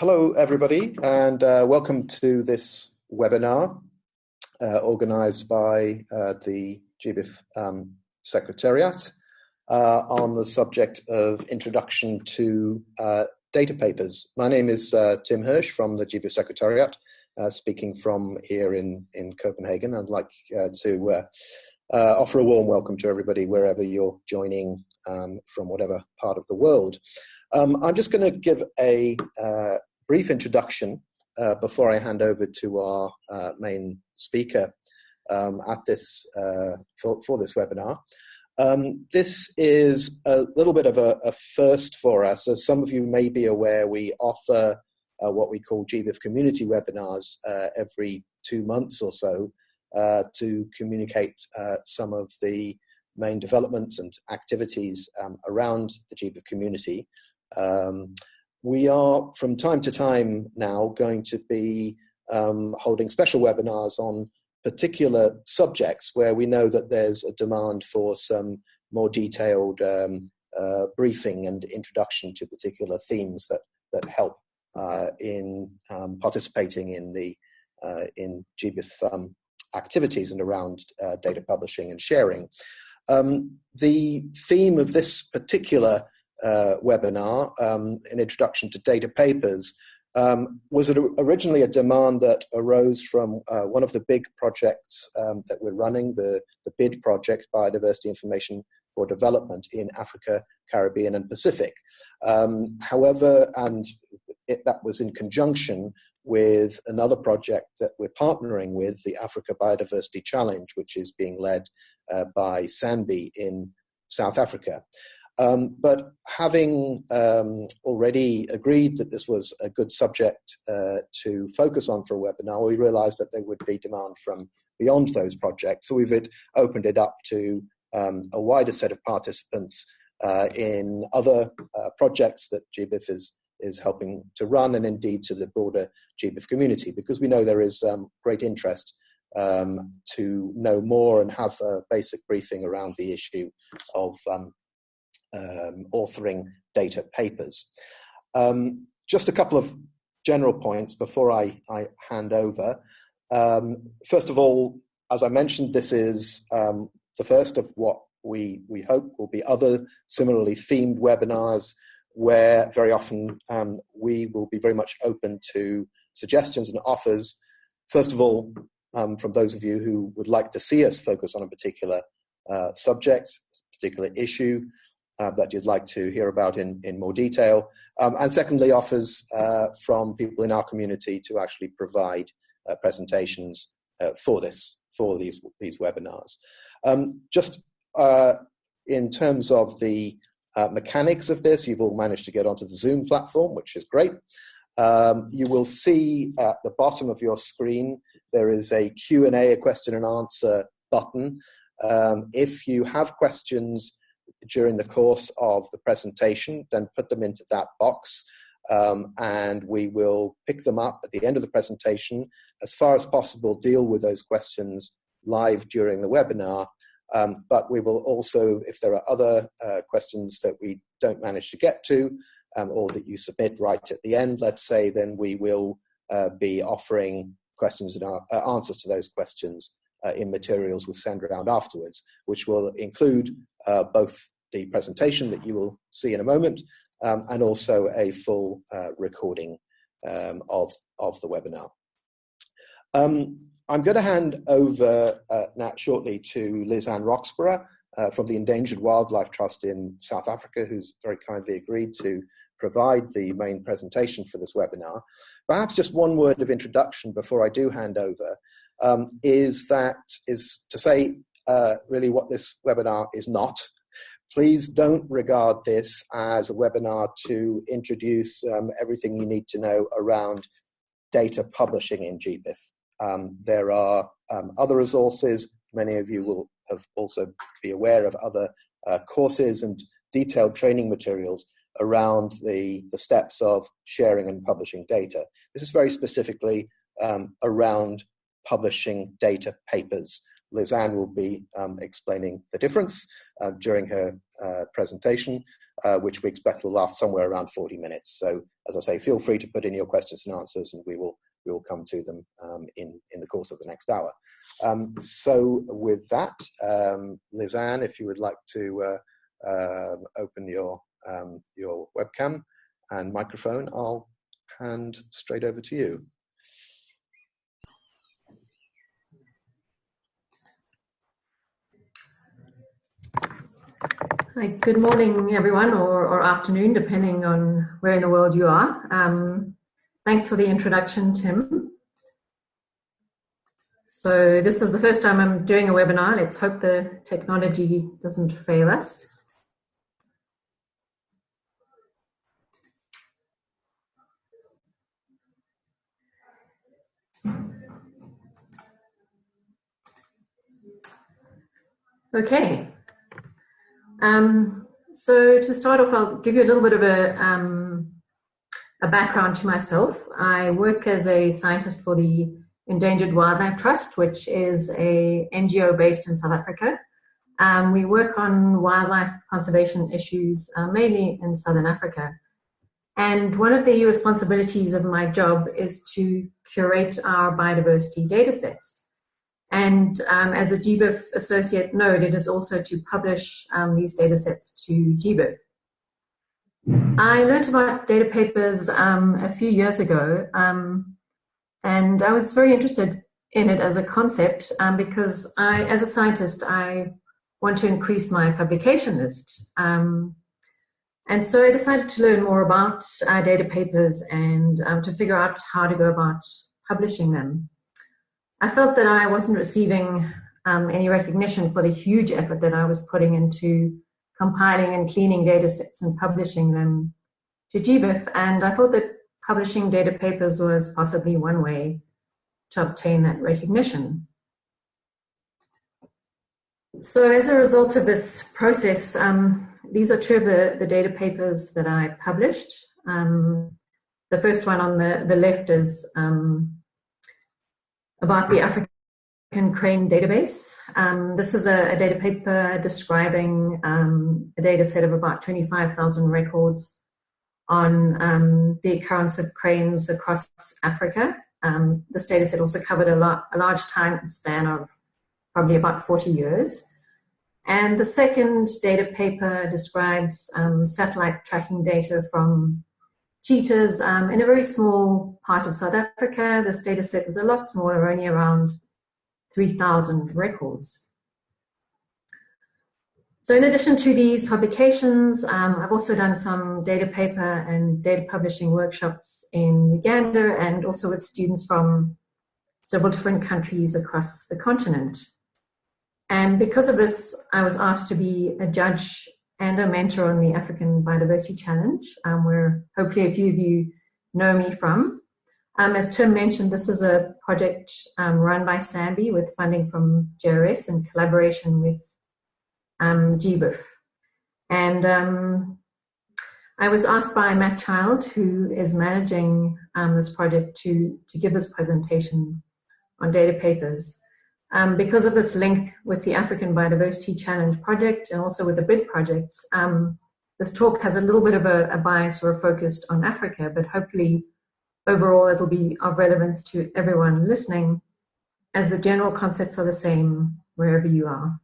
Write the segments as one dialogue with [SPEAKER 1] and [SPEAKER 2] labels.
[SPEAKER 1] Hello, everybody, and uh, welcome to this webinar uh, organized by uh, the GBIF um, Secretariat uh, on the subject of introduction to uh, data papers. My name is uh, Tim Hirsch from the GBIF Secretariat, speaking from here in, in Copenhagen. I'd like to offer a warm welcome to everybody wherever you're joining um, from whatever part of the world. Um, I'm just going to give a uh, brief introduction uh, before I hand over to our uh, main speaker um, at this uh, for, for, this webinar. Um, this is a little bit of a, a, first for us. As some of you may be aware, we offer uh, what we call GBIF community webinars uh, every two months or so to communicate some of the main developments and activities um, around the GBIF community. Um, we are, from time to time now, going to be um, holding special webinars on particular subjects where we know that there's a demand for some more detailed um, uh, briefing and introduction to particular themes that, that help uh, in um, participating in the uh, in GBIF um, activities and around uh, data publishing and sharing. Um, the theme of this particular uh, webinar, um, an introduction to data papers, um, was originally a demand that arose from uh, one of the big projects um, that we're running, the, the BID project, Biodiversity Information for Development in Africa, Caribbean and Pacific. Um, however, and it, that was in conjunction with another project that we're partnering with, the Africa Biodiversity Challenge, which is being led uh, by SANBI in South Africa. Um, but having um, already agreed that this was a good subject uh, to focus on for a webinar, we realized that there would be demand from beyond those projects. So we've opened it up to um, a wider set of participants uh, in other uh, projects that GBIF is, is helping to run and indeed to the broader GBIF community because we know there is um, great interest um, to know more and have a basic briefing around the issue of um, um, authoring data papers. Um, just a couple of general points before I, I hand over. Um, first of all, as I mentioned, this is um, the first of what we, we hope will be other similarly themed webinars where very often um, we will be very much open to suggestions and offers. First of all, um, from those of you who would like to see us focus on a particular uh, subject, particular issue, uh, that you'd like to hear about in, in more detail. Um, and secondly, offers uh, from people in our community to actually provide uh, presentations uh, for this, for these, these webinars. Um, just uh, in terms of the mechanics of this, you've all managed to get onto the Zoom platform, which is great. Um, you will see at the bottom of your screen, there is a Q&A, a question and answer button. Um, if you have questions during the course of the presentation, then put them into that box. Um, and we will pick them up at the end of the presentation. As far as possible, deal with those questions live during the webinar. Um, but we will also, if there are other uh, questions that we don't manage to get to, um, or that you submit right at the end, let's say, then we will uh, be offering questions and uh, answers to those questions uh, in materials we'll send around afterwards, which will include uh, both the presentation that you will see in a moment um, and also a full uh, recording um, of, of the webinar. Um, I'm going to hand over uh, now shortly to Lizanne Roxburgh uh, from the Endangered Wildlife Trust in South Africa, who's very kindly agreed to provide the main presentation for this webinar. Perhaps just one word of introduction before I do hand over um, is that is to say uh, really what this webinar is not. Please don't regard this as a webinar to introduce um, everything you need to know around data publishing in GBIF. Um, there are um, other resources. Many of you will have also be aware of other uh, courses and detailed training materials around the, the steps of sharing and publishing data. This is very specifically um, around publishing data papers. Lizanne will be um, explaining the difference uh, during her uh, presentation. uh, which we expect will last somewhere around 40 minutes. So, as I say, feel free to put in your questions and answers, and we will we will come to them um, in in the course of the next hour. Um, so, with that, um, Lizanne, if you would like to uh, uh, open your um, your webcam and microphone, I'll hand straight over to you.
[SPEAKER 2] Hi, good morning, everyone, or, or, afternoon, depending on where in the world you are. Um, thanks for the introduction, Tim. So this is the first time I'm doing a webinar. Let's hope the technology doesn't fail us. Okay, um, so to start off, I'll give you a little bit of a, um, a background to myself. I work as a scientist for the Endangered Wildlife Trust, which is a NGO based in South Africa. Um, we work on wildlife conservation issues uh, mainly in Southern Africa. And one of the responsibilities of my job is to curate our biodiversity data sets. And um, as a GBIF associate node, it is also to publish um, these data sets to GBIF. I learned about data papers um, a few years ago, um, and I was very interested in it as a concept um, because I, as a scientist, I want to increase my publication list. Um, and so I decided to learn more about uh, data papers and to figure out how to go about publishing them. I felt that I wasn't receiving um, any recognition for the huge effort that I was putting into compiling and cleaning data sets and publishing them to GBIF. And I thought that publishing data papers was possibly one way to obtain that recognition. So as a result of this process, um, these are two of the, the data papers that I published. Um, the first one on the, the left is um, about the African Crane Database. Um, this is a, a, data paper describing um, a data set of about 25,000 records on um, the occurrence of cranes across Africa. Um, this data set also covered a, lot, a large time span of probably about 40 years. And the second data paper describes um, satellite tracking data from cheetahs um, in a very small part of South Africa. This data set was a lot smaller, only around 3,000 records. So in addition to these publications, um, I've also done some data paper and data publishing workshops in Uganda and also with students from several different countries across the continent. And because of this, I was asked to be a judge and a mentor on the African Biodiversity Challenge, um, where hopefully a few of you know me from. Um, as Tim mentioned, this is a project um, run by SANBI with funding from JRS in collaboration with um, GBIF. And um, I was asked by Matt Child, who is managing um, this project, to, to give this presentation on data papers. Um, because of this link with the African Biodiversity Challenge project and also with the BID projects, um, this talk has a little bit of a, a, bias or a focus on Africa, but hopefully overall it'll be of relevance to everyone listening as the general concepts are the same wherever you are.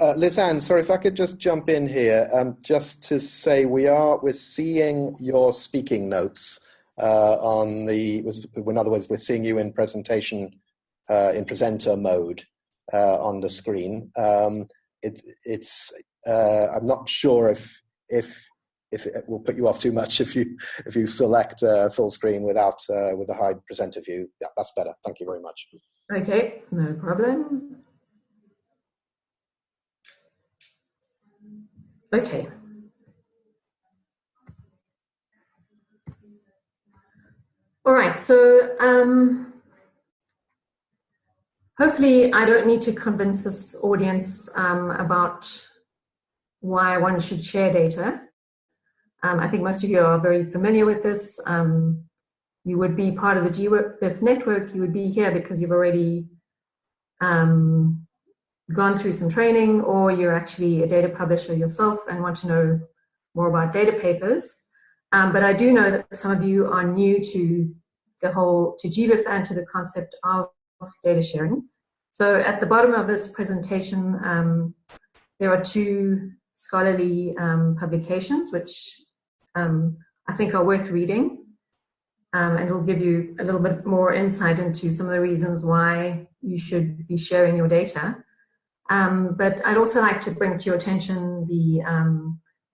[SPEAKER 1] Uh, Lizanne, sorry if I could just jump in here, um, just to say we are we're seeing your speaking notes uh, on the. In other words, we're seeing you in presentation uh, in presenter mode uh, on the screen. Um, it, it's uh, I'm not sure if if if it will put you off too much if you if you select uh, full screen without uh, with a high presenter view. Yeah, that's better. Thank you very much.
[SPEAKER 2] Okay, no problem. Okay. All right, so um, hopefully I don't need to convince this audience um, about why one should share data. Um, I think most of you are very familiar with this. Um, you would be part of the GBIF network. You would be here because you've already um, gone through some training or you're actually a data publisher yourself and want to know more about data papers. Um, but I do know that some of you are new to the whole, to GBIF and to the concept of data sharing. So at the bottom of this presentation, um, there are two scholarly um, publications, which um, I think are worth reading. Um, and it'll give you a little bit more insight into some of the reasons why you should be sharing your data. Um, but I'd also like to bring to your attention the,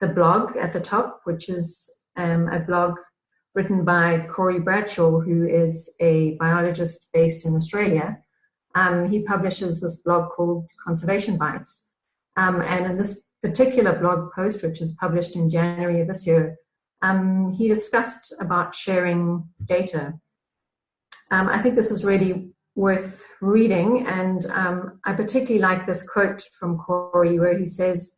[SPEAKER 2] the blog at the top, which is a blog written by Corey Bradshaw, who is a biologist based in Australia. Um, he publishes this blog called ConservationBytes. Um, and in this particular blog post, which was published in January of this year, um, he discussed about sharing data. Um, I think this is really worth reading, and um, I particularly like this quote from Corey where he says,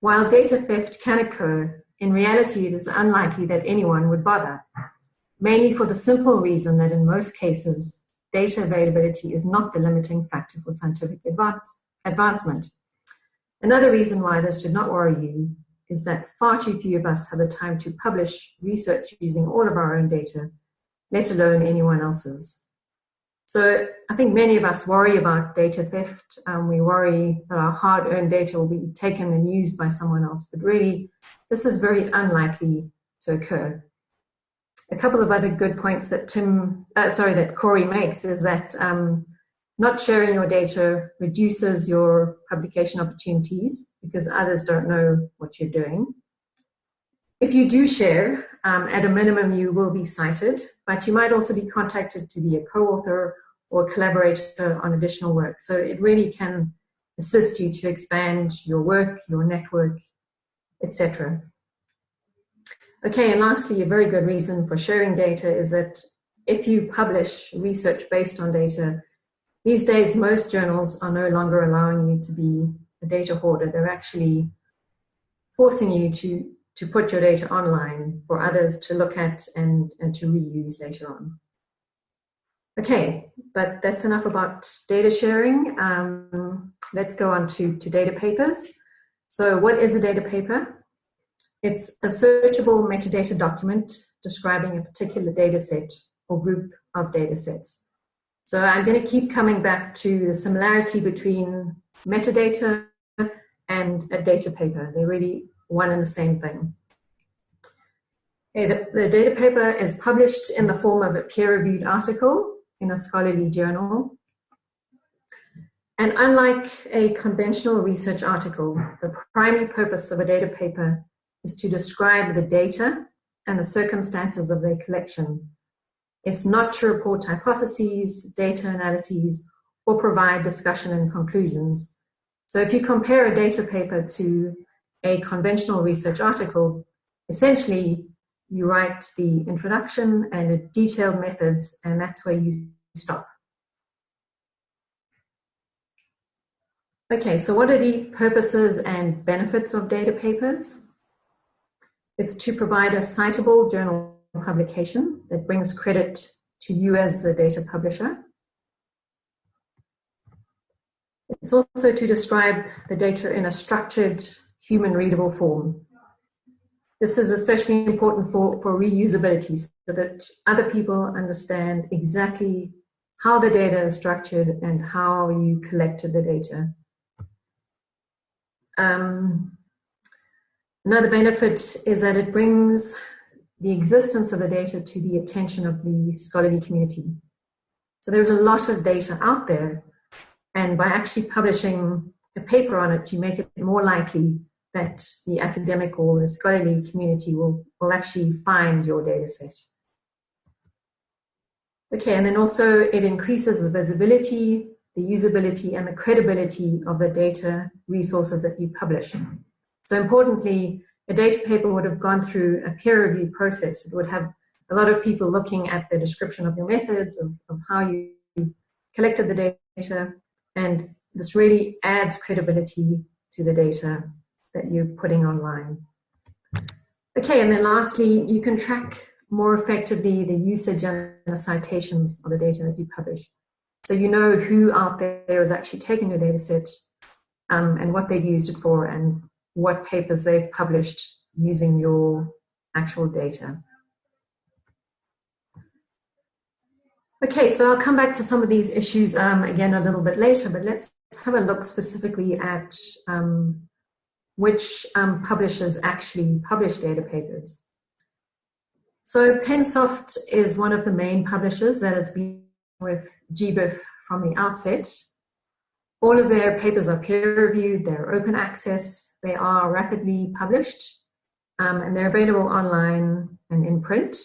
[SPEAKER 2] while data theft can occur, in reality it is unlikely that anyone would bother, mainly for the simple reason that in most cases, data availability is not the limiting factor for scientific advance, advancement. Another reason why this should not worry you is that far too few of us have the time to publish research using all of our own data, let alone anyone else's. So I think many of us worry about data theft. Um, we worry that our hard-earned data will be taken and used by someone else, but really this is very unlikely to occur. A couple of other good points that Tim, uh, sorry, that Corey makes is that um, not sharing your data reduces your publication opportunities because others don't know what you're doing. If you do share, um, at a minimum you will be cited, but you might also be contacted to be a co-author or collaborator on additional work. So it really can assist you to expand your work, your network, etc. Okay, and lastly, a very good reason for sharing data is that if you publish research based on data, these days, most journals are no longer allowing you to be a data hoarder. They're actually forcing you to, to put your data online for others to look at and, and to reuse later on. Okay, but that's enough about data sharing. Um, let's go on to, to data papers. So what is a data paper? It's a searchable metadata document describing a particular data set or group of data sets. So I'm going to keep coming back to the similarity between metadata and a data paper. They're really one and the same thing. Okay, the, the data paper is published in the form of a peer-reviewed article in a scholarly journal. And unlike a conventional research article, the primary purpose of a data paper is to describe the data and the circumstances of their collection it's not to report hypotheses, data analyses, or provide discussion and conclusions. So if you compare a data paper to a conventional research article, essentially you write the introduction and the detailed methods, and that's where you stop. Okay, so what are the purposes and benefits of data papers? It's to provide a citable journal publication that brings credit to you as the data publisher. It's also to describe the data in a structured, human readable form. This is especially important for, for reusability so that other people understand exactly how the data is structured and how you collected the data. Um, another benefit is that it brings the existence of the data to the attention of the scholarly community. So there's a lot of data out there, and by actually publishing a paper on it, you make it more likely that the academic or the scholarly community will, will actually find your data set. Okay, and then also it increases the visibility, the usability, and the credibility of the data resources that you publish. So importantly, a data paper would have gone through a peer review process. It would have a lot of people looking at the description of your methods, of, of how you collected the data, and this really adds credibility to the data that you're putting online. Okay, and then lastly, you can track more effectively the usage and the citations of the data that you publish. So you know who out there is actually taking your data set um, and what they've used it for and what papers they've published using your actual data. Okay, so I'll come back to some of these issues um, again a little bit later, but let's have a look specifically at um, which um, publishers actually publish data papers. So Pensoft is one of the main publishers that has been with GBIF from the outset. All of their papers are peer-reviewed, they're open access, they are rapidly published, um, and they're available online and in print.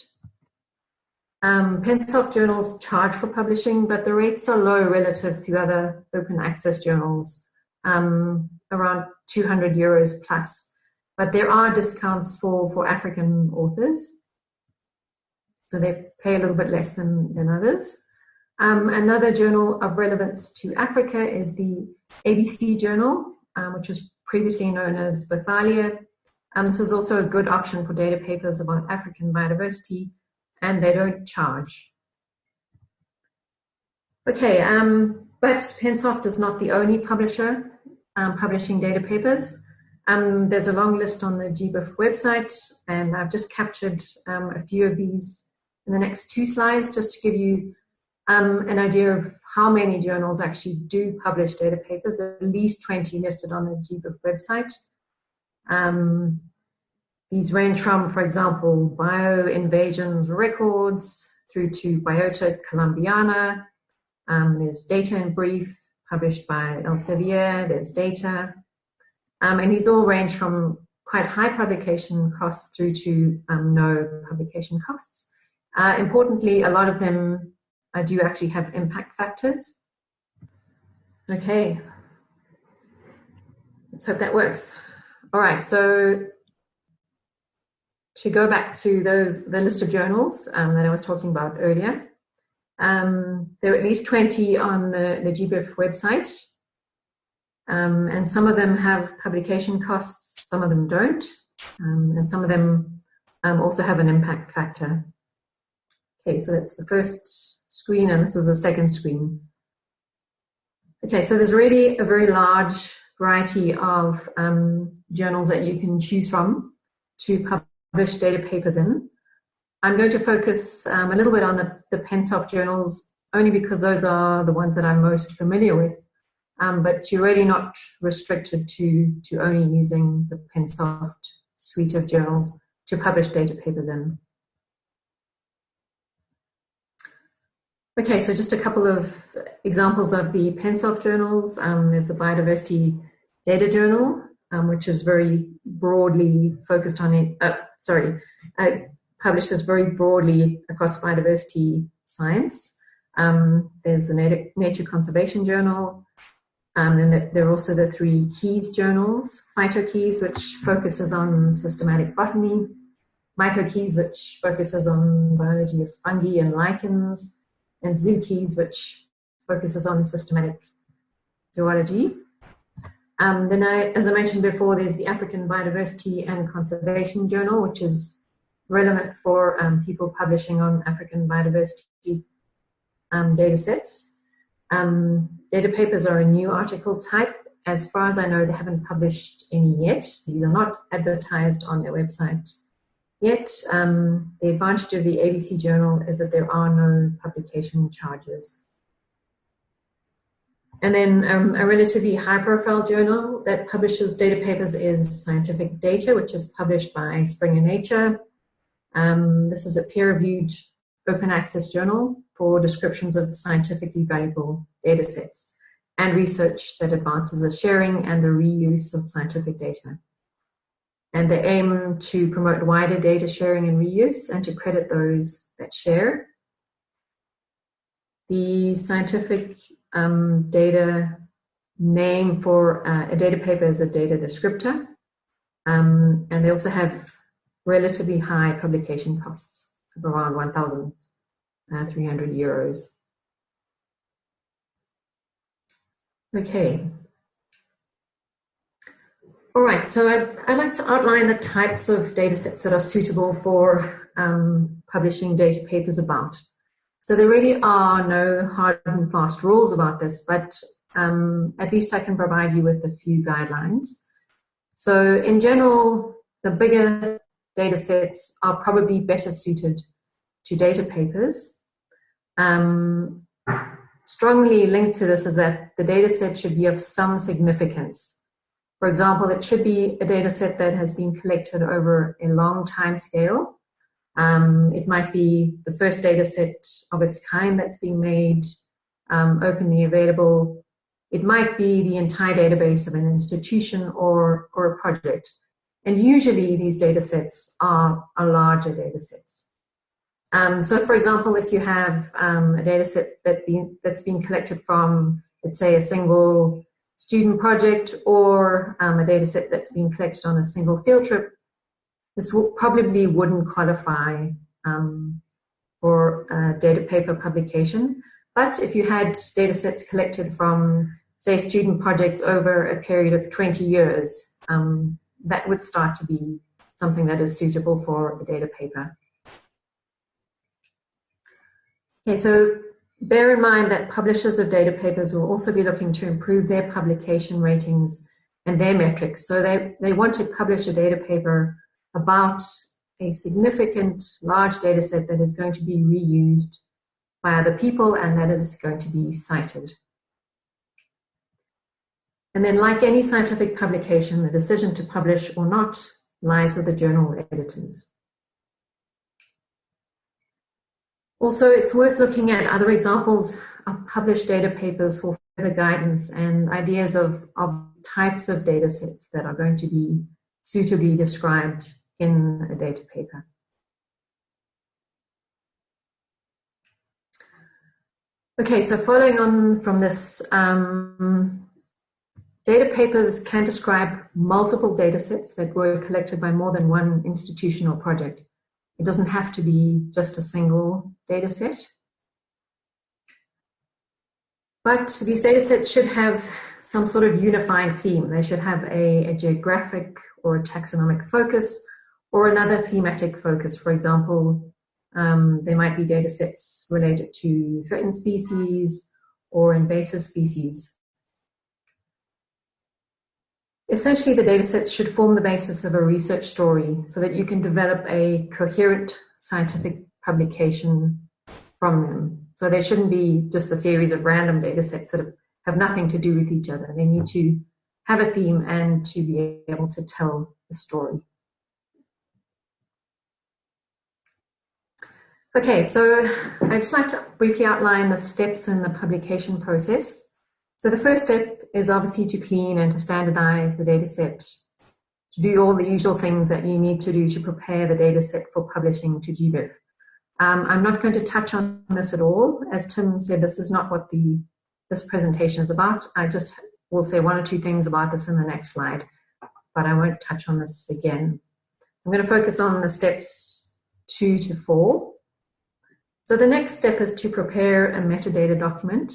[SPEAKER 2] Um, Pensoft journals charge for publishing, but the rates are low relative to other open access journals, um, around 200 euros plus. But there are discounts for, for African authors. So they pay a little bit less than, than others. Um, another journal of relevance to Africa is the ABC Journal, um, which was previously known as Bothalia. Um, this is also a good option for data papers about African biodiversity and they don't charge. Okay, um, but Pensoft is not the only publisher um, publishing data papers. Um, there's a long list on the GBIF website, and I've just captured um, a few of these in the next two slides just to give you um, an idea of how many journals actually do publish data papers, at least 20 listed on the GBIF website. Um, these range from, for example, Bioinvasions Records through to Biota Colombiana. Um, there's Data in Brief, published by Elsevier. There's Data. Um, and these all range from quite high publication costs through to um, no publication costs. Uh, importantly, a lot of them uh, do actually have impact factors. Okay, let's hope that works. All right, so to go back to those the list of journals um, that I was talking about earlier, um, there are at least 20 on the, the GBIF website. Um, and some of them have publication costs, some of them don't. Um, and some of them um, also have an impact factor. Okay, so that's the first screen and this is the second screen. Okay, so there's really a very large variety of um, journals that you can choose from to publish publish data papers in. I'm going to focus um, a little bit on the, the Pensoft journals, only because those are the ones that I'm most familiar with. Um, but you're really not restricted to, to only using the Pensoft suite of journals to publish data papers in. Okay, so just a couple of examples of the Pensoft journals. Um, there's the Biodiversity Data Journal, um, which is very broadly focused on it, uh, sorry, uh, publishes very broadly across biodiversity science. Um, there's a Nature Conservation Journal, um, and there are also the three Keys journals, PhytoKeys, which focuses on systematic botany, MycoKeys, which focuses on biology of fungi and lichens, and ZooKeys, which focuses on systematic zoology. Um, then, I, as I mentioned before, there's the African Biodiversity and Conservation Journal, which is relevant for um, people publishing on African biodiversity um, data sets. Um, data papers are a new article type. As far as I know, they haven't published any yet. These are not advertised on their website yet. Um, the advantage of the ABC Journal is that there are no publication charges. And then um, a relatively high profile journal that publishes data papers is Scientific Data, which is published by Springer Nature. Um, this is a peer reviewed open access journal for descriptions of scientifically valuable data sets and research that advances the sharing and the reuse of scientific data. And they aim to promote wider data sharing and reuse and to credit those that share. The scientific um, data name for uh, a data paper is a data descriptor. Um, and they also have relatively high publication costs of around 1,300 uh, euros. Okay. All right, so I'd, I'd, like to outline the types of data sets that are suitable for um, publishing data papers about. So there really are no hard and fast rules about this, but um, at least I can provide you with a few guidelines. So in general, the bigger data sets are probably better suited to data papers. Um, strongly linked to this is that the data set should be of some significance. For example, it should be a data set that has been collected over a long time scale. Um, it might be the first data set of its kind that's being made um, openly available. It might be the entire database of an institution or, or a project. And usually these data sets are, are larger data sets. Um, so for example, if you have um, a data set that be, that's been collected from, let's say, a single student project or um, a data set that's been collected on a single field trip, this probably wouldn't qualify um, for a data paper publication. But if you had data sets collected from, say, student projects over a period of 20 years, um, that would start to be something that is suitable for a data paper. Okay, so bear in mind that publishers of data papers will also be looking to improve their publication ratings and their metrics. So they, they want to publish a data paper about a significant large data set that is going to be reused by other people and that is going to be cited. And then like any scientific publication, the decision to publish or not lies with the journal editors. Also, it's worth looking at other examples of published data papers for further guidance and ideas of, of types of data sets that are going to be suitably described in a data paper. Okay, so following on from this, um, data papers can describe multiple data sets that were collected by more than one institution or project. It doesn't have to be just a single data set. But these data sets should have some sort of unifying theme. They should have a, a geographic or a taxonomic focus or another thematic focus. For example, um, there might be data sets related to threatened species or invasive species. Essentially, the data sets should form the basis of a research story so that you can develop a coherent scientific publication from them. So they shouldn't be just a series of random data sets that have, nothing to do with each other. They need to have a theme and to be able to tell the story. Okay, so I'd just like to briefly outline the steps in the publication process. So the first step is obviously to clean and to standardize the data set, to do all the usual things that you need to do to prepare the data set for publishing to GBIF. Um, I'm not going to touch on this at all. As Tim said, this is not what the this presentation is about. I just will say one or two things about this in the next slide, but I won't touch on this again. I'm going to focus on the steps two to four. So the next step is to prepare a metadata document.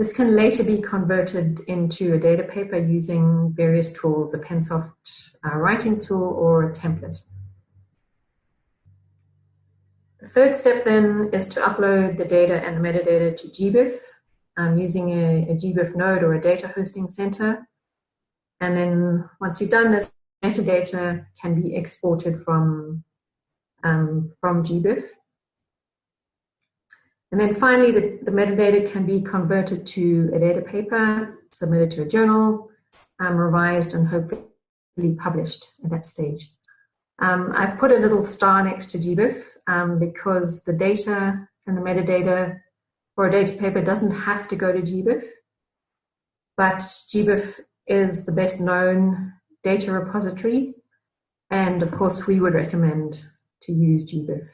[SPEAKER 2] This can later be converted into a data paper using various tools, a Pensoft uh, writing tool or a template. The third step then is to upload the data and the metadata to GBIF um, using a, a GBIF node or a data hosting center. And then once you've done this, metadata can be exported from, um, from GBIF. And then finally, the, the metadata can be converted to a data paper, submitted to a journal, um, revised and hopefully published at that stage. Um, I've put a little star next to GBIF um, because the data and the metadata for a data paper doesn't have to go to GBIF, but GBIF is the best known data repository, and of course we would recommend to use GBIF.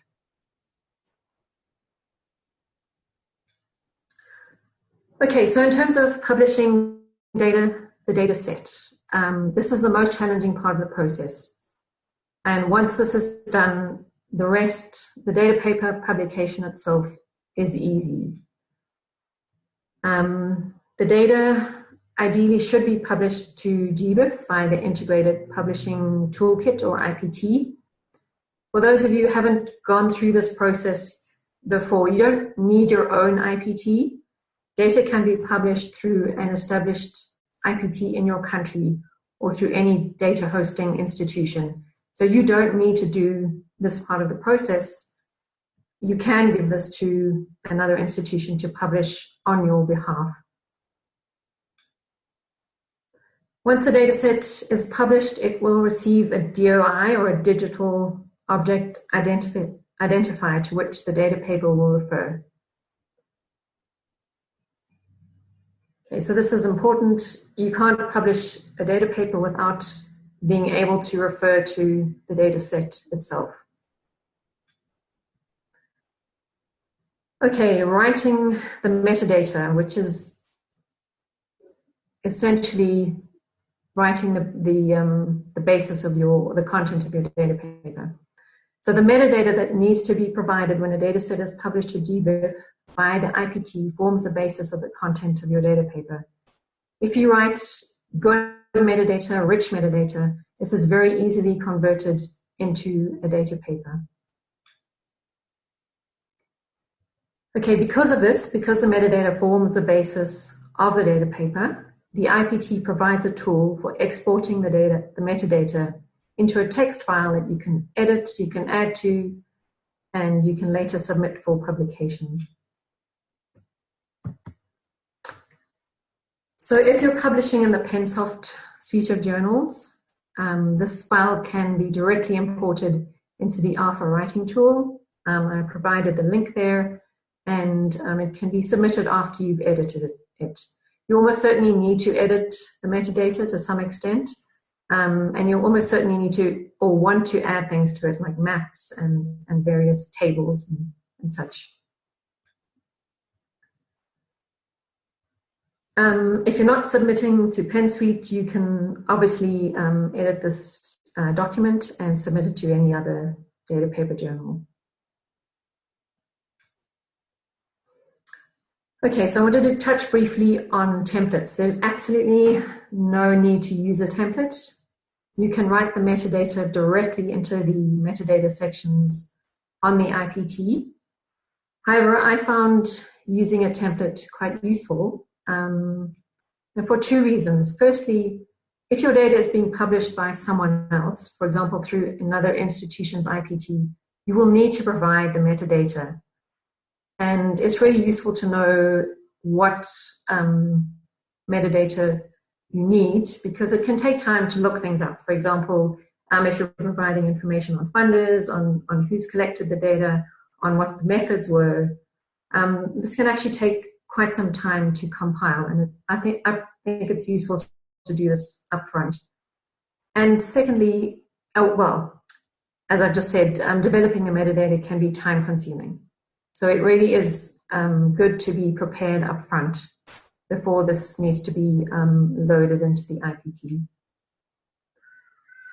[SPEAKER 2] Okay, so in terms of publishing data, the data set, um, this is the most challenging part of the process. And once this is done, the rest, the data paper publication itself is easy. Um, the data ideally should be published to GBIF by the Integrated Publishing Toolkit or IPT. For those of you who haven't gone through this process before, you don't need your own IPT. Data can be published through an established IPT in your country or through any data hosting institution. So you don't need to do this part of the process. You can give this to another institution to publish on your behalf. Once the dataset is published, it will receive a DOI or a digital object identifi identifier to which the data paper will refer. Okay, so this is important. You can't publish a data paper without being able to refer to the data set itself. Okay, writing the metadata, which is essentially writing the, the, um, the basis of your, the content of your data paper. So the metadata that needs to be provided when a data set is published to GBIF by the IPT forms the basis of the content of your data paper. If you write good metadata, rich metadata, this is very easily converted into a data paper. Okay, because of this, because the metadata forms the basis of the data paper, the IPT provides a tool for exporting the data, the metadata, into a text file that you can edit, you can add to, and you can later submit for publication. So if you're publishing in the PenSoft suite of journals, um, this file can be directly imported into the ARPHA writing tool. Um, I provided the link there, and um, it can be submitted after you've edited it. You almost certainly need to edit the metadata to some extent, um, and you'll almost certainly need to or want to add things to it like maps and, and various tables and, and such. Um, if you're not submitting to Pensoft, you can obviously um, edit this uh, document and submit it to any other data paper journal. Okay, so I wanted to touch briefly on templates. There's absolutely no need to use a template. You can write the metadata directly into the metadata sections on the IPT. However, I found using a template quite useful um, for two reasons. Firstly, if your data is being published by someone else, for example, through another institution's IPT, you will need to provide the metadata and it's really useful to know what um, metadata you need because it can take time to look things up. For example, um, if you're providing information on funders, on, on who's collected the data, on what the methods were, um, this can actually take quite some time to compile. And I think, I think it's useful to do this upfront. And secondly, oh, well, as I've just said, um, developing a metadata can be time consuming. So it really is um, good to be prepared up front before this needs to be um, loaded into the IPT.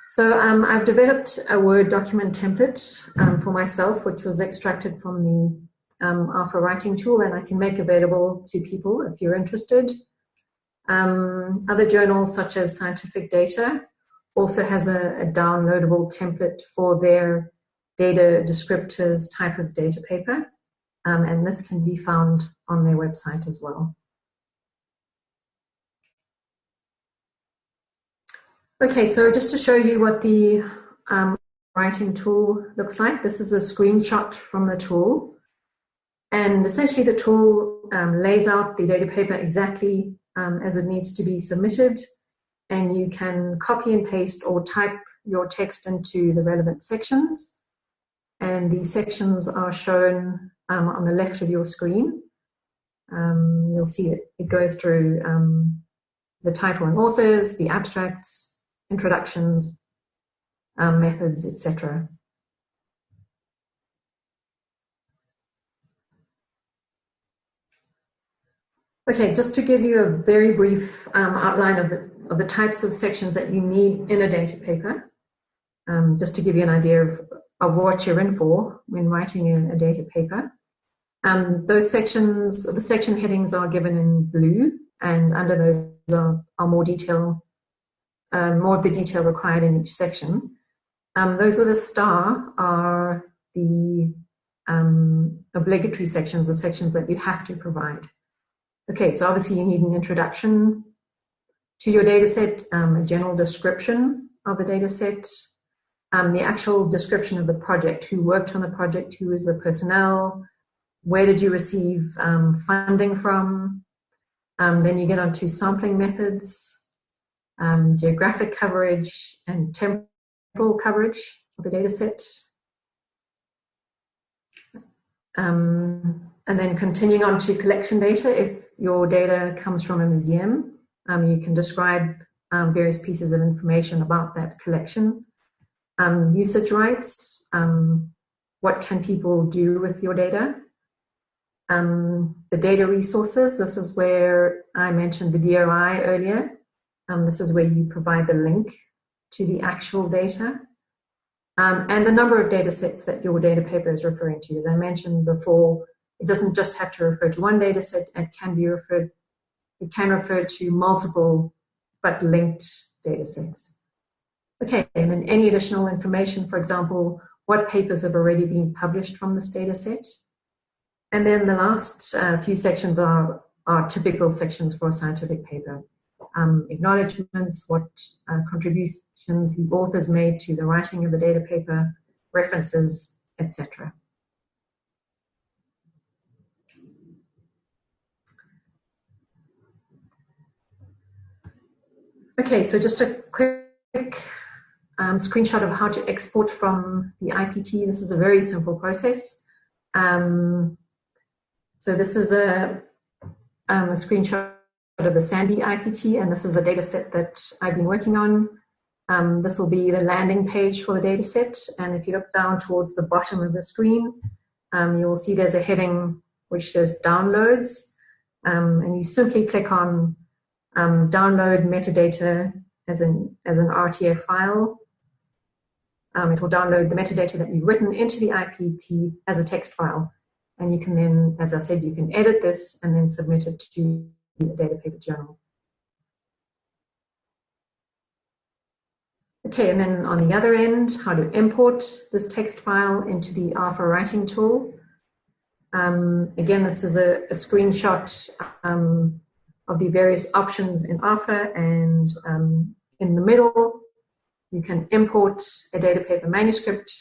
[SPEAKER 2] So um, I've developed a Word document template um, for myself, which was extracted from the um, ARPHA Writing tool, and I can make available to people if you're interested. Um, other journals, such as Scientific Data, also has a, a downloadable template for their data descriptors type of data paper um, and this can be found on their website as well. Okay, so just to show you what the um, writing tool looks like, this is a screenshot from the tool. And essentially the tool um, lays out the data paper exactly um, as it needs to be submitted. And you can copy and paste or type your text into the relevant sections. And the sections are shown um, on the left of your screen. Um, you'll see it, it goes through um, the title and authors, the abstracts, introductions, um, methods, etc. Okay, just to give you a very brief um, outline of the, of the types of sections that you need in a data paper, um, just to give you an idea of, of what you're in for when writing a, a data paper. Um, those sections, the section headings are given in blue, and under those are, are more detail, um, more of the detail required in each section. Um, those with a star are the um, obligatory sections, the sections that you have to provide. Okay, so obviously you need an introduction to your data set, um, a general description of the data set, um, the actual description of the project, who worked on the project, who is the personnel, where did you receive um, funding from, um, then you get onto sampling methods, um, geographic coverage, and temporal coverage of the data set. Um, and then continuing on to collection data, if your data comes from a museum, um, you can describe um, various pieces of information about that collection. Um, usage rights, um, what can people do with your data? Um, the data resources, this is where I mentioned the DOI earlier. Um, this is where you provide the link to the actual data. And the number of data sets that your data paper is referring to. As I mentioned before, it doesn't just have to refer to one data set, it can be referred, it can refer to multiple but linked data sets. Okay, and then any additional information, for example, what papers have already been published from this data set. And then the last uh, few sections are, are typical sections for a scientific paper. Um, acknowledgements, what uh, contributions the authors made to the writing of the data paper, references, etc. Okay, so just a quick um, screenshot of how to export from the IPT. This is a very simple process. Um, so this is a, um, a screenshot of the SANBI IPT, and this is a data set that I've been working on. Um, this will be the landing page for the data set, and if you look down towards the bottom of the screen, um, you will see there's a heading which says downloads, um, and you simply click on um, download metadata as an, as an RTF file. Um, it will download the metadata that you've written into the IPT as a text file. And you can then, as I said, you can edit this and then submit it to the data paper journal. Okay, and then on the other end, how to import this text file into the ARPHA writing tool. Um, again, this is a, a screenshot um, of the various options in ARPHA and um, in the middle, you can import a data paper manuscript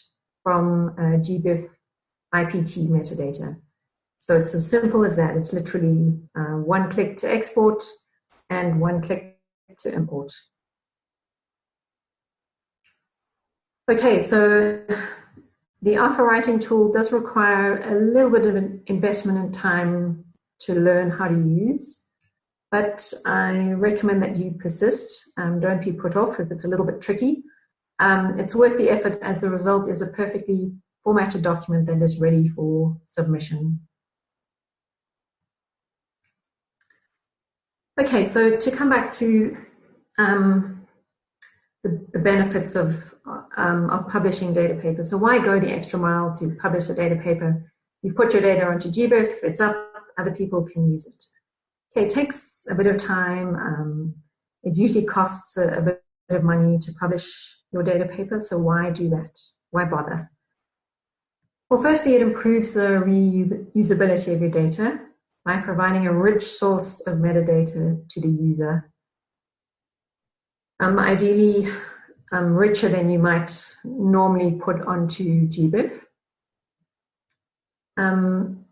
[SPEAKER 2] from uh, GBIF IPT metadata. So it's as simple as that. It's literally uh, one click to export and one click to import. Okay, so the ARPHA writing tool does require a little bit of an investment in time to learn how to use. But I recommend that you persist. Um, don't be put off if it's a little bit tricky. Um, it's worth the effort as the result is a perfectly formatted document that is ready for submission. Okay, so to come back to um, the, the, benefits of, um, of publishing data papers. So why go the extra mile to publish a data paper? You've put your data onto GBIF, it's up, other people can use it. Okay, it takes a bit of time. Um, it usually costs a, a, bit of money to publish your data paper, so why do that? Why bother? Well, firstly, it improves the reusability of your data by providing a rich source of metadata to the user. Um, ideally, um, richer than you might normally put onto GBIF. Um,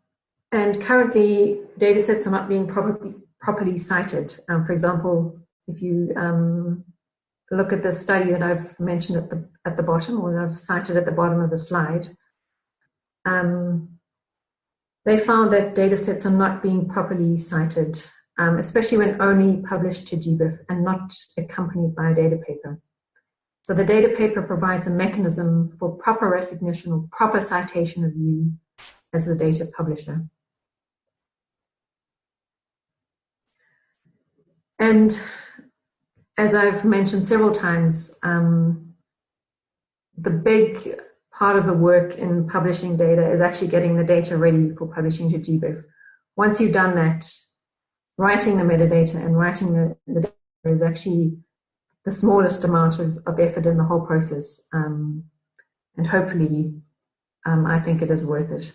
[SPEAKER 2] and currently, data sets are not being properly, properly cited. Um, for example, if you um, look at the study that I've mentioned at the, at the bottom, or I've cited at the bottom of the slide, um, they found that data sets are not being properly cited, um, especially when only published to GBIF and not accompanied by a data paper. So the data paper provides a mechanism for proper recognition or proper citation of you as the data publisher. And as I've mentioned several times, um, the big part of the work in publishing data is actually getting the data ready for publishing to GBIF. Once you've done that, writing the metadata and writing the, the data is actually the smallest amount of, of effort in the whole process. Um, and hopefully, um, I think it is worth it.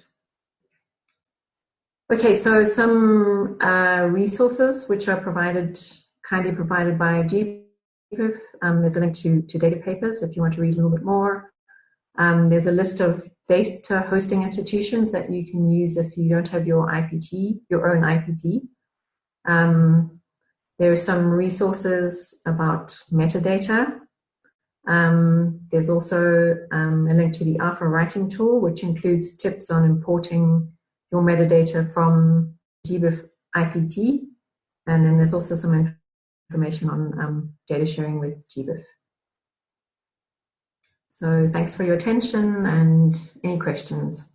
[SPEAKER 2] Okay, so some uh, resources which are provided, kindly provided by GBIF. Um, there's a link to, to data papers if you want to read a little bit more. Um, there's a list of data hosting institutions that you can use if you don't have your IPT, your own IPT. Um, there are some resources about metadata. Um, there's also um, a link to the ARPHA Writing Tool, which includes tips on importing your metadata from GBIF IPT. And then there's also some information on um, data sharing with GBIF. So thanks for your attention and any questions.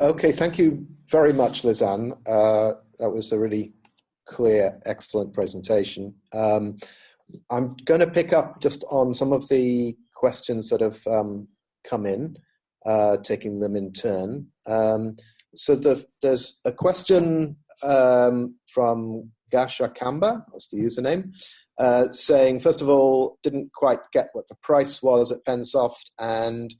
[SPEAKER 1] Okay, thank you very much, Lizanne. Uh, that was a really clear, excellent presentation. Um, I'm going to pick up just on some of the questions that have um, come in, uh, taking them in turn. Um, so the, there's a question um, from Gasha Kamba, that's the username, uh, saying, first of all, didn't quite get what the price was at Pensoft and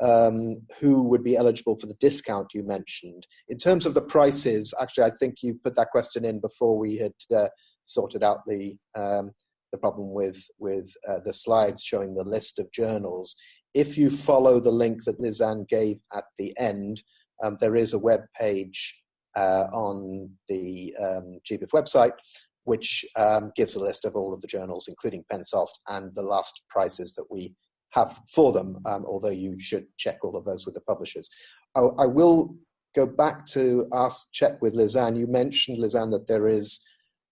[SPEAKER 1] um, who would be eligible for the discount you mentioned. In terms of the prices, actually, I think you put that question in before we had uh, sorted out the um, the problem with with uh, the slides showing the list of journals. If you follow the link that Lizanne gave at the end, um, there is a web page uh, on the um, GBIF website which um, gives a list of all of the journals, including Pensoft, and the last prices that we have for them, um, although you should check all of those with the publishers. I, I will go back to ask, check with Lizanne. You mentioned, Lizanne, that there is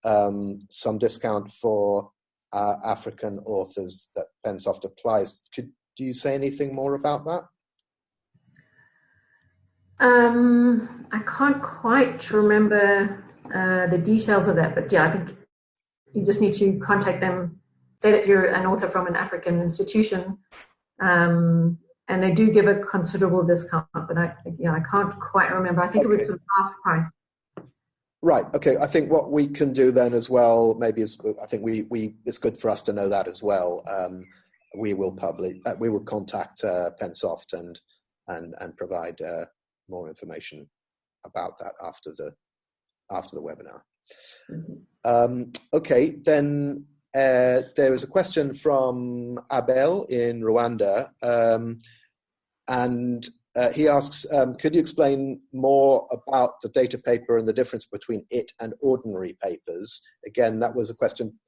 [SPEAKER 1] um, some discount for uh, African authors that Pensoft applies. Could do you say anything more about that?
[SPEAKER 2] Um, I can't quite remember uh, the details of that, but yeah, I think you just need to contact them, say that you're an author from an African institution, um, and they do give a considerable discount, but I, yeah, I can't quite remember. I think okay. it was sort of half price.
[SPEAKER 1] Right. Okay. I think what we can do then as well, maybe is I think we we it's good for us to know that as well. Um, we will publish. Uh, we will contact uh, Pensoft and and and provide uh, more information about that after the after the webinar. Mm-hmm. Um, okay, then uh, there is a question from Abel in Rwanda, um, and uh, he asks, um, could you explain more about the data paper and the difference between it and ordinary papers? Again, that was a question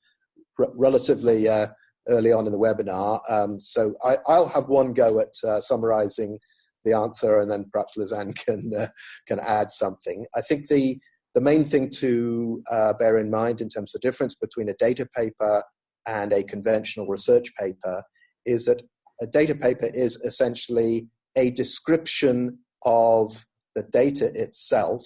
[SPEAKER 1] relatively uh, early on in the webinar, um, so I, will have one go at uh, summarizing the answer, and then perhaps Lizanne can uh, can add something. I think the the main thing to uh, bear in mind in terms of the difference between a data paper and a conventional research paper is that a data paper is essentially a description of the data itself,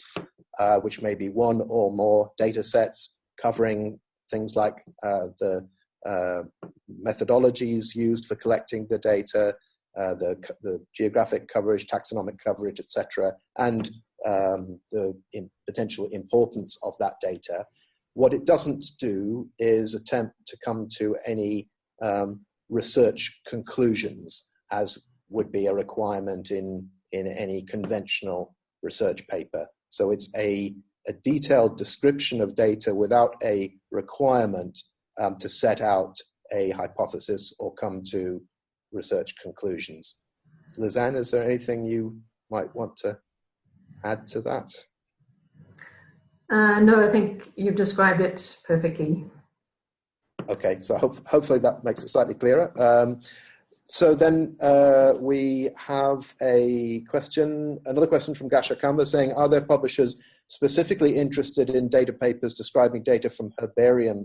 [SPEAKER 1] uh, which may be one or more data sets covering things like uh, the uh, methodologies used for collecting the data, uh, the, the geographic coverage, taxonomic coverage, etc., and um, the potential importance of that data. What it doesn't do is attempt to come to any um, research conclusions, as would be a requirement in, in any conventional research paper. So it's a, a detailed description of data without a requirement um, to set out a hypothesis or come to research conclusions. Lizanne, is there anything you might want to add to that?
[SPEAKER 2] Uh, no, I think you've described it perfectly.
[SPEAKER 1] Okay, so hope, hopefully that makes it slightly clearer. Um, so then uh, we have a question, another question from Gasha Kamba saying, are there publishers specifically interested in data papers describing data from herbarium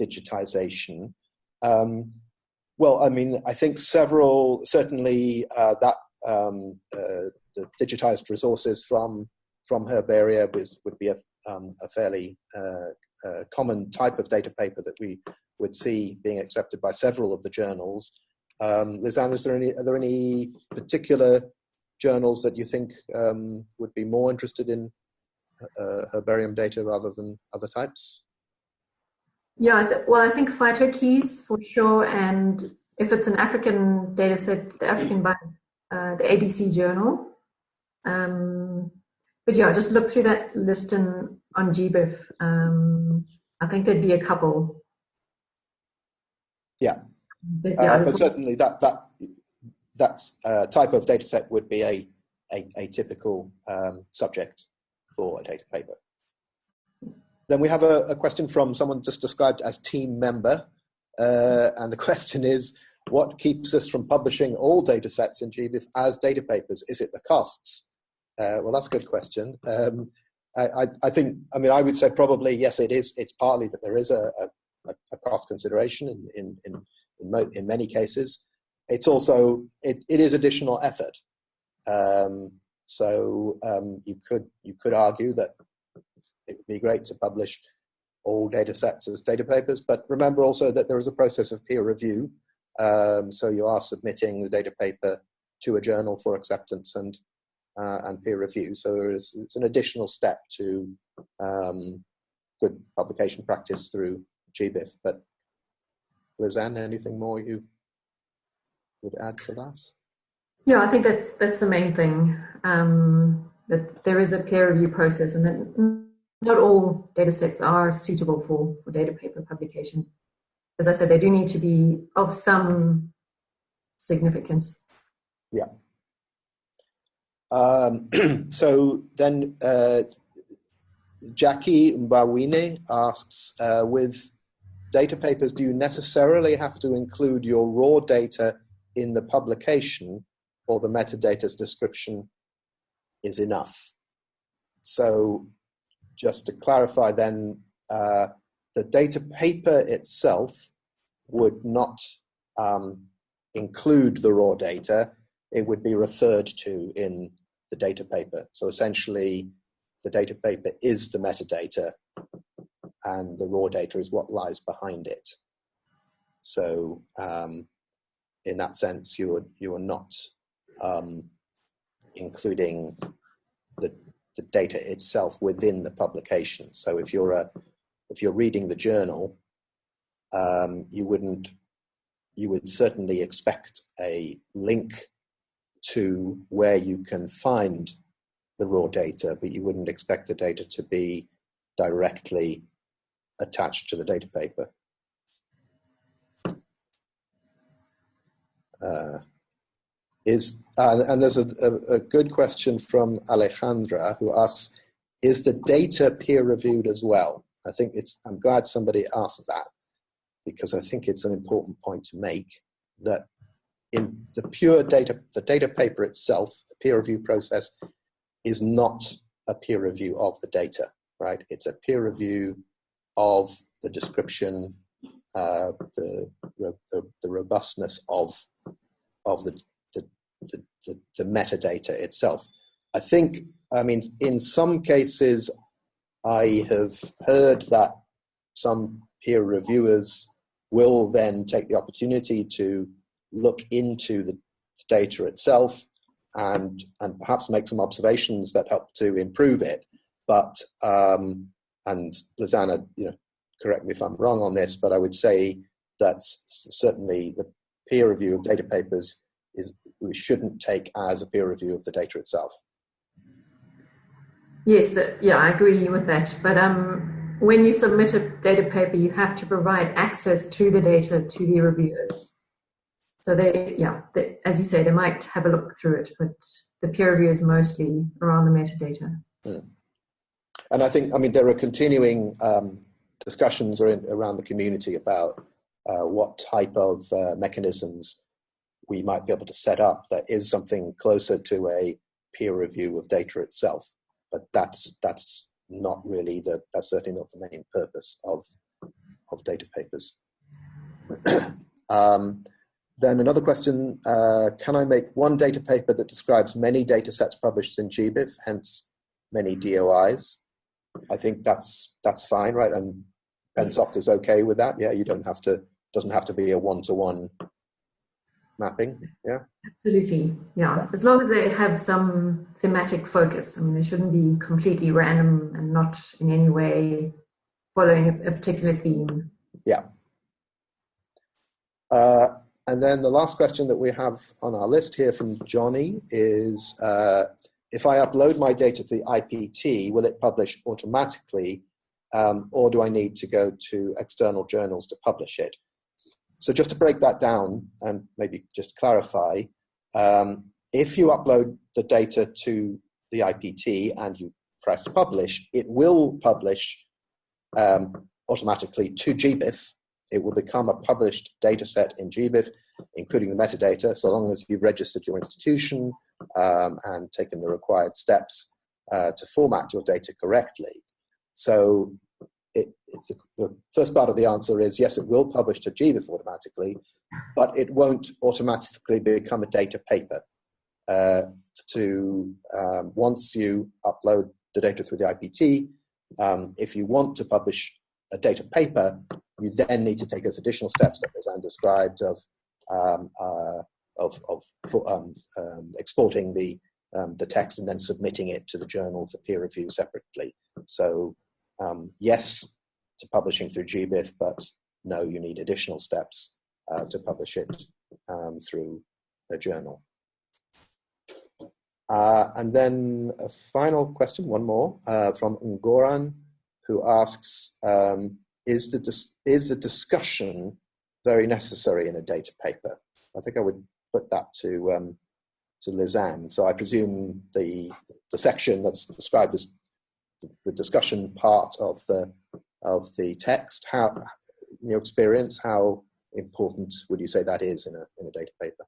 [SPEAKER 1] digitization? Um, well, I mean, I think several, certainly uh, that um, uh, the digitized resources from from herbaria was, would be a, um, a fairly uh, uh, common type of data paper that we would see being accepted by several of the journals. Um, Lizanne, is there any, are there any particular journals that you think um, would be more interested in uh, herbarium data rather than other types?
[SPEAKER 2] Yeah, well, I think PhytoKeys for sure, and if it's an African data set, the African by uh, the ABC Journal, um, but yeah, just look through that list in, on GBIF. Um, I think there'd be a couple.
[SPEAKER 1] Yeah, but, yeah, uh, but certainly that that that uh, type of data set would be a, a, a typical um, subject for a data paper. Then we have a, a, question from someone just described as team member. Uh, and the question is, what keeps us from publishing all data sets in GBIF as data papers? Is it the costs? Uh, well, that's a good question. Um, I, I, think, I mean, I would say probably, yes, it is. It's partly that there is a, a, a cost consideration in, in, in, in, in, many cases. It's also, it, it is additional effort. Um, so um, you could you could argue that it would be great to publish all data sets as data papers, but remember also that there is a process of peer review. Um, so you are submitting the data paper to a journal for acceptance and uh, and peer review. So it's an additional step to um, good publication practice through GBIF. But Lizanne, anything more you would add to that?
[SPEAKER 2] Yeah, I think that's that's the main thing. Um, that there is a peer review process, and that not all data sets are suitable for, for data paper publication. As I said, they do need to be of some significance.
[SPEAKER 1] Yeah. Um, so then uh, Jackie Mbawine asks, uh, with data papers, do you necessarily have to include your raw data in the publication or the metadata's description is enough. So just to clarify then, uh, the data paper itself would not um, include the raw data, it would be referred to in the data paper. So essentially, the data paper is the metadata and the raw data is what lies behind it. So um, in that sense, you're, you're not um, including the, the data itself within the publication. So if you're a if you're reading the journal, um, you wouldn't you would certainly expect a link to where you can find the raw data, but you wouldn't expect the data to be directly attached to the data paper. Uh, is uh, and there's a, a, a, good question from Alejandra who asks, is the data peer reviewed as well? I think it's, I'm glad somebody asked that because I think it's an important point to make that in the pure data, the data paper itself, the peer review process is not a peer review of the data, right? It's a peer review of the description, uh, the, the, the robustness of of the the, the, the metadata itself. I think, I mean, in some cases, I have heard that some peer reviewers will then take the opportunity to look into the data itself and and perhaps make some observations that help to improve it. But um, and Lizanna, you know, correct me if I'm wrong on this, but I would say that certainly the peer review of data papers is we shouldn't take as a peer review of the data itself.
[SPEAKER 2] Yes, uh, yeah, I agree with that. But um, when you submit a data paper, you have to provide access to the data to the reviewers. So they, yeah, they, as you say, they might have a look through it, but the peer review is mostly around the metadata.
[SPEAKER 1] Hmm. And I think, I mean, there are continuing um, discussions around the community about uh, what type of uh, mechanisms we might be able to set up that is something closer to a peer review of data itself. But that's that's not really the that's certainly not the main purpose of of data papers. um, then another question, uh, can I make one data paper that describes many data sets published in GBIF, hence many DOIs? I think that's that's fine, right? And Pensoft is okay with that. Yeah, you don't have to doesn't have to be a one-to-one mapping. Yeah.
[SPEAKER 2] Absolutely. Yeah. As long as they have some thematic focus. I mean, they shouldn't be completely random and not in any way following a, a particular theme.
[SPEAKER 1] Yeah. Uh, and then the last question that we have on our list here from Johnny is uh, if I upload my data to the IPT, will it publish automatically um, or do I need to go to external journals to publish it? So just to break that down and maybe just clarify, Um, if you upload the data to the IPT and you press publish, it will publish um, automatically to GBIF. It will become a published data set in GBIF, including the metadata, so long as you've registered your institution um, and taken the required steps uh, to format your data correctly. So it, the, the, first part of the answer is yes, it will publish to GBIF automatically, but it won't automatically become a data paper. Uh, to um, once you upload the data through the IPT, um, if you want to publish a data paper, you then need to take those additional steps that Roseanne described of um, uh, of, of um, um, exporting the um, the text and then submitting it to the journal for peer review separately. So um, yes to publishing through GBIF, but no, you need additional steps uh, to publish it um, through a journal. Uh, and then a final question, one more, uh, from Ngoran, who asks, um, is, the is the discussion very necessary in a data paper? I think I would put that to, um, to Lizanne. So I presume the, the section that's described as the discussion part of the of the text. How, in your experience, how important would you say that is in a in a data paper?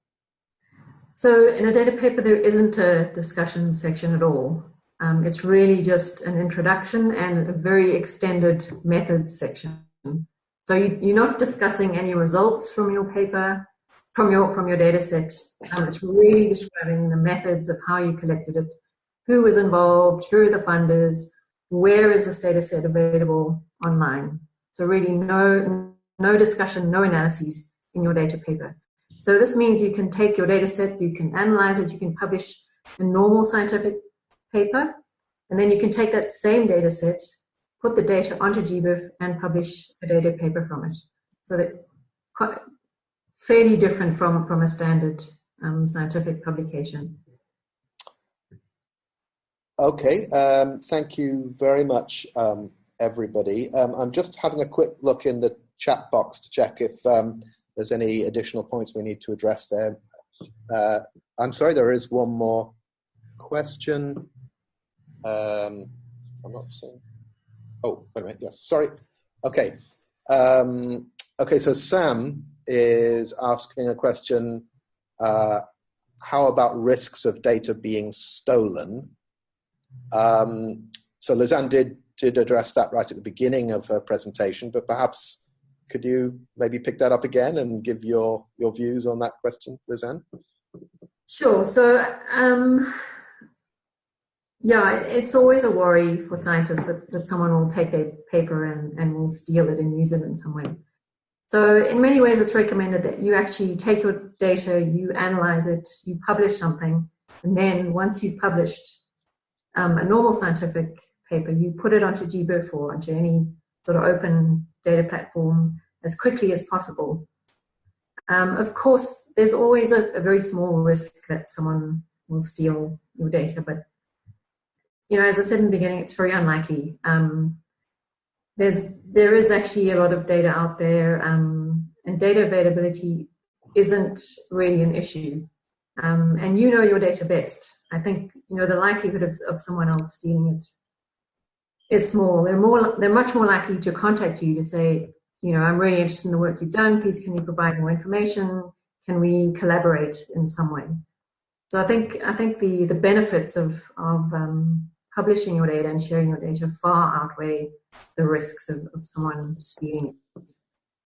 [SPEAKER 2] So in a data paper, there isn't a discussion section at all. Um, it's really just an introduction and a very extended methods section. So you, are not discussing any results from your paper, from your from your data set. Um, it's really describing the methods of how you collected it, who was involved, who are the funders, where is this data set available online. So really no, no discussion, no analyses in your data paper. So this means you can take your data set, you can analyze it, you can publish a normal scientific paper, and then you can take that same data set, put the data onto GBIF and publish a data paper from it. So that fairly different from, from a standard um, scientific publication.
[SPEAKER 1] Okay, um, thank you very much, um, everybody. Um, I'm just having a quick look in the chat box to check if um, there's any additional points we need to address there. Uh, I'm sorry, there is one more question. Um, I'm not seeing. Oh, wait a minute. Yes, sorry. Okay. Um, okay, so Sam is asking a question. Uh, how about risks of data being stolen? Um, so Lizanne did, did address that right at the beginning of her presentation, but perhaps could you maybe pick that up again and give your, your views on that question, Lizanne?
[SPEAKER 2] Sure. So, um, yeah, it's always a worry for scientists that, that someone will take their paper and, and will steal it and use it in some way. So in many ways, it's recommended that you actually take your data, you analyze it, you publish something, and then once you've published, um, a normal scientific paper, you put it onto GBIF or onto any sort of open data platform as quickly as possible. Um, of course, there's always a, a, very small risk that someone will steal your data, but you know, as I said in the beginning, it's very unlikely. Um, there's there is actually a lot of data out there, um, and data availability isn't really an issue. Um, and you know your data best. I think you know the likelihood of, of someone else stealing it is small. They're more they're much more likely to contact you to say, you know, I'm really interested in the work you've done. Please, can you provide more information? Can we collaborate in some way? So I think I think the the benefits of of um, publishing your data and sharing your data far outweigh the risks of, of someone stealing it.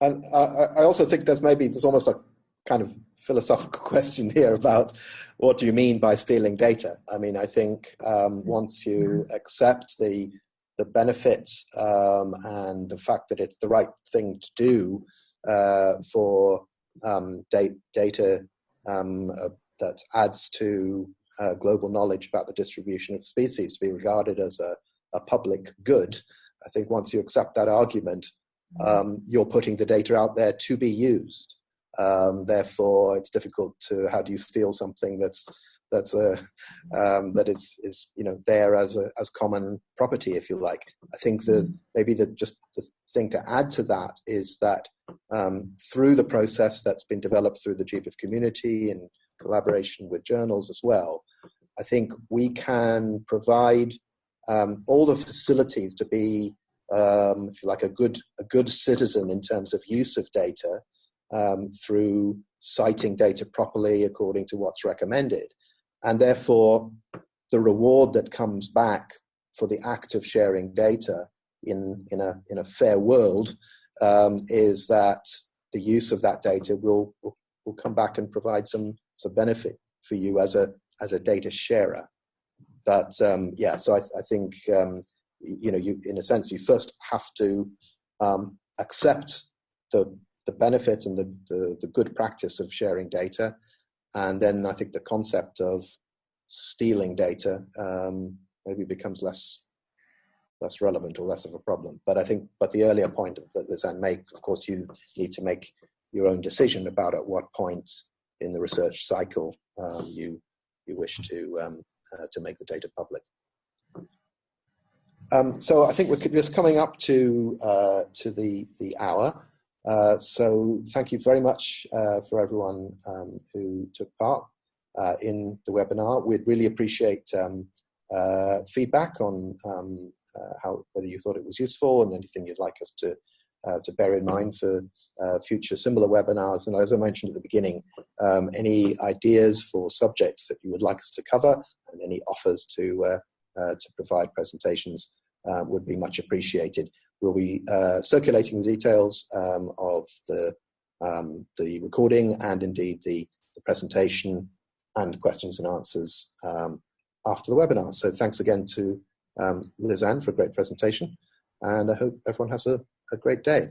[SPEAKER 1] And I, I also think there's maybe there's almost a kind of philosophical question here about what do you mean by stealing data? I mean, I think um, once you mm-hmm. accept the the benefits um, and the fact that it's the right thing to do uh, for um, da data um, uh, that adds to uh, global knowledge about the distribution of species to be regarded as a, a public good. I think once you accept that argument, mm-hmm. um, you're putting the data out there to be used. Um, therefore, it's difficult to how do you steal something that's that's a um, that is is you know there as a as common property, if you like. I think that mm. maybe the just the thing to add to that is that um, through the process that's been developed through the GBIF community and collaboration with journals as well, I think we can provide um, all the facilities to be, um, if you like, a good a good citizen in terms of use of data um, through citing data properly according to what's recommended, and therefore the reward that comes back for the act of sharing data in in a in a fair world um, is that the use of that data will, will come back and provide some some benefit for you as a as a data sharer. But um, yeah, so I, I think um, you know, you in a sense, you first have to um, accept the the benefit and the, the, the good practice of sharing data, and then I think the concept of stealing data um, maybe becomes less less relevant or less of a problem. But I think, but the earlier point that Lizanne make, of course, you need to make your own decision about at what point in the research cycle um, you you wish to um, uh, to make the data public. Um, so I think we're just coming up to uh, to the the hour. Uh, so thank you very much uh, for everyone um, who took part uh, in the webinar. We'd really appreciate um, uh, feedback on um, how whether you thought it was useful and anything you'd like us to uh, to bear in mind for uh, future similar webinars. And as I mentioned at the beginning, um, any ideas for subjects that you would like us to cover and any offers to, uh, uh to provide presentations uh, would be much appreciated. We'll be uh, circulating the details um, of the, um, the recording and indeed the, the, presentation and questions and answers um, after the webinar. So thanks again to um, Lizanne for a great presentation and I hope everyone has a a great day.